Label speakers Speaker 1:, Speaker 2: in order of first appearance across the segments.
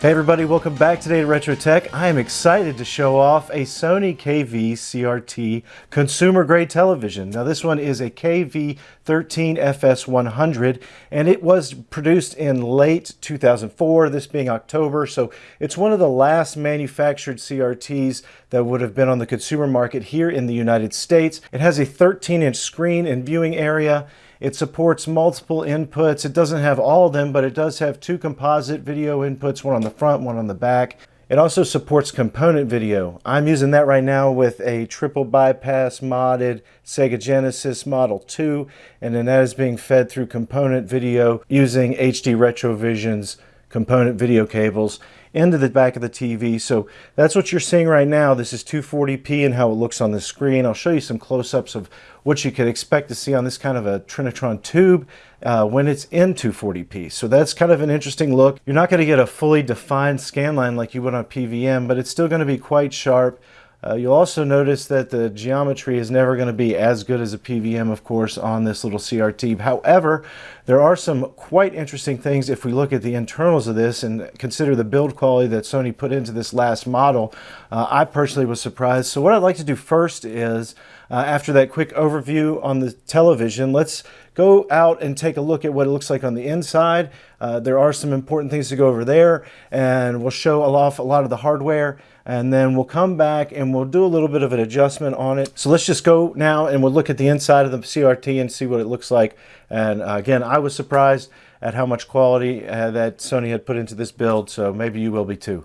Speaker 1: Hey everybody, welcome back today to Retro Tech. I am excited to show off a Sony KV CRT consumer grade television. Now this one is a KV13FS100 and it was produced in late 2004, this being October, so it's one of the last manufactured CRTs that would have been on the consumer market here in the United States. It has a 13 inch screen and viewing area it supports multiple inputs. It doesn't have all of them, but it does have two composite video inputs, one on the front, one on the back. It also supports component video. I'm using that right now with a triple bypass modded Sega Genesis Model 2, and then that is being fed through component video using HD Retrovision's component video cables into the back of the TV. So that's what you're seeing right now. This is 240p and how it looks on the screen. I'll show you some close-ups of what you could expect to see on this kind of a Trinitron tube uh, when it's in 240p. So that's kind of an interesting look. You're not going to get a fully defined scan line like you would on PVM, but it's still going to be quite sharp. Uh, you'll also notice that the geometry is never going to be as good as a PVM, of course, on this little CRT. However, there are some quite interesting things if we look at the internals of this and consider the build quality that Sony put into this last model. Uh, I personally was surprised. So what I'd like to do first is, uh, after that quick overview on the television, let's go out and take a look at what it looks like on the inside. Uh, there are some important things to go over there, and we'll show off a lot of the hardware and then we'll come back and we'll do a little bit of an adjustment on it. So let's just go now and we'll look at the inside of the CRT and see what it looks like. And uh, again, I was surprised at how much quality uh, that Sony had put into this build, so maybe you will be too.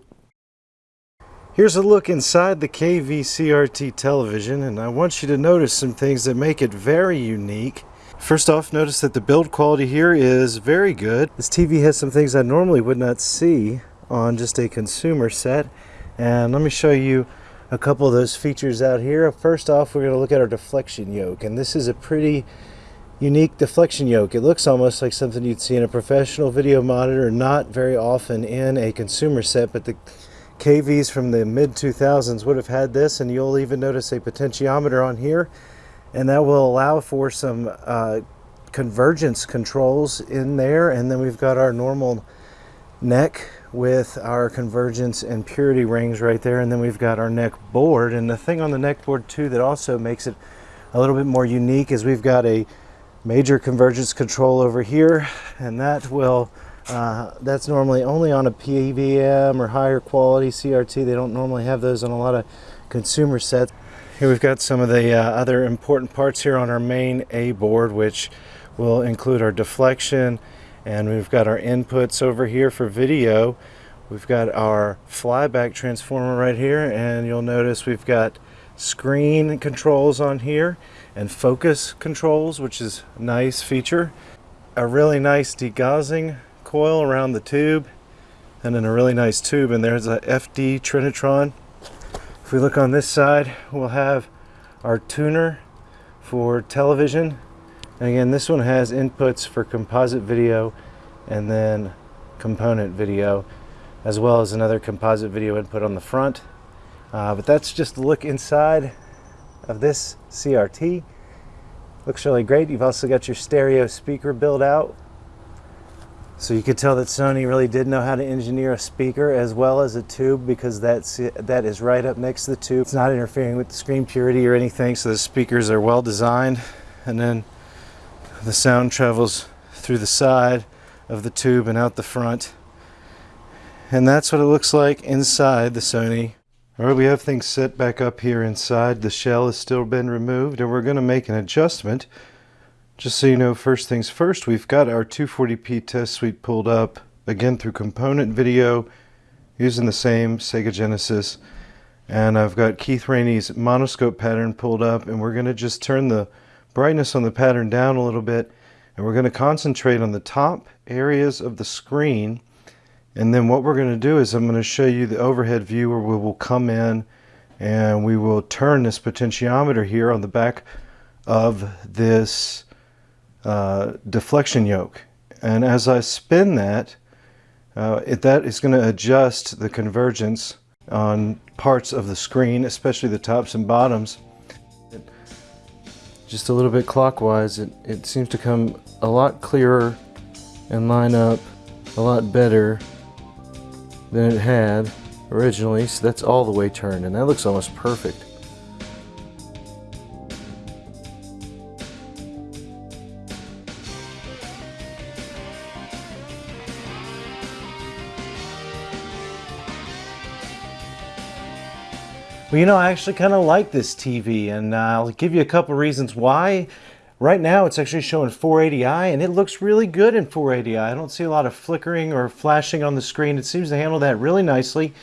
Speaker 1: Here's a look inside the KV CRT television, and I want you to notice some things that make it very unique. First off, notice that the build quality here is very good. This TV has some things I normally would not see on just a consumer set. And let me show you a couple of those features out here. First off, we're going to look at our deflection yoke. And this is a pretty unique deflection yoke. It looks almost like something you'd see in a professional video monitor, not very often in a consumer set, but the KVs from the mid-2000s would have had this, and you'll even notice a potentiometer on here, and that will allow for some uh, convergence controls in there, and then we've got our normal neck with our convergence and purity rings right there. And then we've got our neck board. And the thing on the neck board too that also makes it a little bit more unique is we've got a major convergence control over here. And that will uh, that's normally only on a PVM or higher quality CRT they don't normally have those on a lot of consumer sets here we've got some of the uh, other important parts here on our main A board which will include our deflection and we've got our inputs over here for video. We've got our flyback transformer right here and you'll notice we've got screen controls on here and focus controls which is a nice feature. A really nice degaussing coil around the tube and then a really nice tube and there's a FD Trinitron we look on this side we'll have our tuner for television and again, this one has inputs for composite video and then component video, as well as another composite video input on the front. Uh, but that's just a look inside of this CRT. Looks really great. You've also got your stereo speaker built out. So you could tell that Sony really did know how to engineer a speaker as well as a tube because that's, that is right up next to the tube. It's not interfering with the screen purity or anything, so the speakers are well designed. And then the sound travels through the side of the tube and out the front. And that's what it looks like inside the Sony. Alright, we have things set back up here inside. The shell has still been removed and we're going to make an adjustment. Just so you know, first things first, we've got our 240p test suite pulled up, again through component video, using the same Sega Genesis. And I've got Keith Raney's monoscope pattern pulled up and we're going to just turn the brightness on the pattern down a little bit and we're going to concentrate on the top areas of the screen and then what we're going to do is I'm going to show you the overhead view where we will come in and we will turn this potentiometer here on the back of this uh, deflection yoke and as I spin that uh, it, that is going to adjust the convergence on parts of the screen especially the tops and bottoms just a little bit clockwise, it, it seems to come a lot clearer and line up a lot better than it had originally. So that's all the way turned and that looks almost perfect. Well, you know, I actually kind of like this TV, and I'll give you a couple reasons why. Right now, it's actually showing 480i, and it looks really good in 480i. I don't see a lot of flickering or flashing on the screen. It seems to handle that really nicely.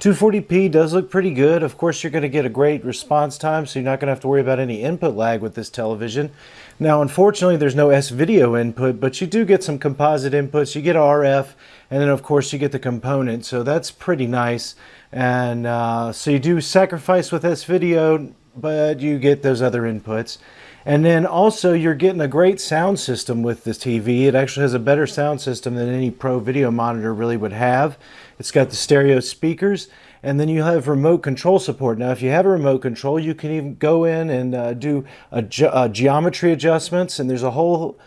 Speaker 1: 240p does look pretty good. Of course, you're going to get a great response time, so you're not going to have to worry about any input lag with this television. Now, unfortunately, there's no S-video input, but you do get some composite inputs. You get RF, and then, of course, you get the component, so that's pretty nice. And uh, so you do sacrifice with this video, but you get those other inputs. And then also you're getting a great sound system with this TV. It actually has a better sound system than any Pro video monitor really would have. It's got the stereo speakers and then you have remote control support. Now if you have a remote control you can even go in and uh, do ge a geometry adjustments and there's a whole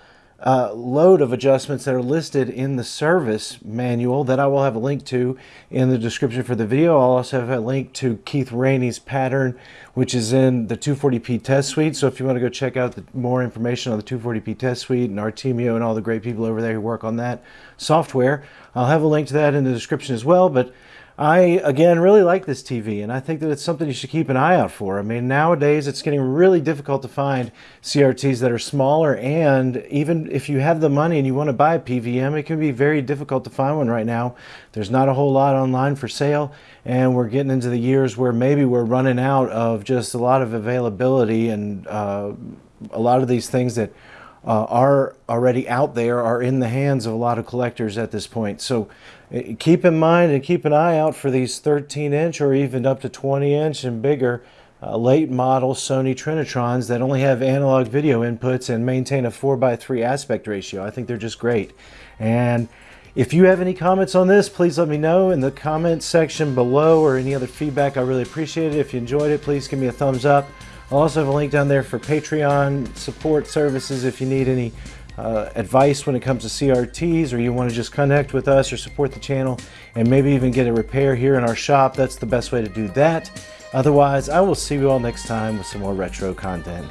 Speaker 1: uh, load of adjustments that are listed in the service manual that I will have a link to in the description for the video. I'll also have a link to Keith Raney's pattern, which is in the 240p test suite. So if you want to go check out the, more information on the 240p test suite and Artemio and all the great people over there who work on that software, I'll have a link to that in the description as well. But I, again, really like this TV, and I think that it's something you should keep an eye out for. I mean, nowadays it's getting really difficult to find CRTs that are smaller, and even if you have the money and you want to buy a PVM, it can be very difficult to find one right now. There's not a whole lot online for sale, and we're getting into the years where maybe we're running out of just a lot of availability and uh, a lot of these things that uh, are already out there are in the hands of a lot of collectors at this point. So uh, keep in mind and keep an eye out for these 13 inch or even up to 20 inch and bigger uh, late model Sony Trinitrons that only have analog video inputs and maintain a 4x3 aspect ratio. I think they're just great. And if you have any comments on this, please let me know in the comment section below or any other feedback. I really appreciate it. If you enjoyed it, please give me a thumbs up. I'll also have a link down there for Patreon support services if you need any uh, advice when it comes to CRTs or you want to just connect with us or support the channel and maybe even get a repair here in our shop. That's the best way to do that. Otherwise, I will see you all next time with some more retro content.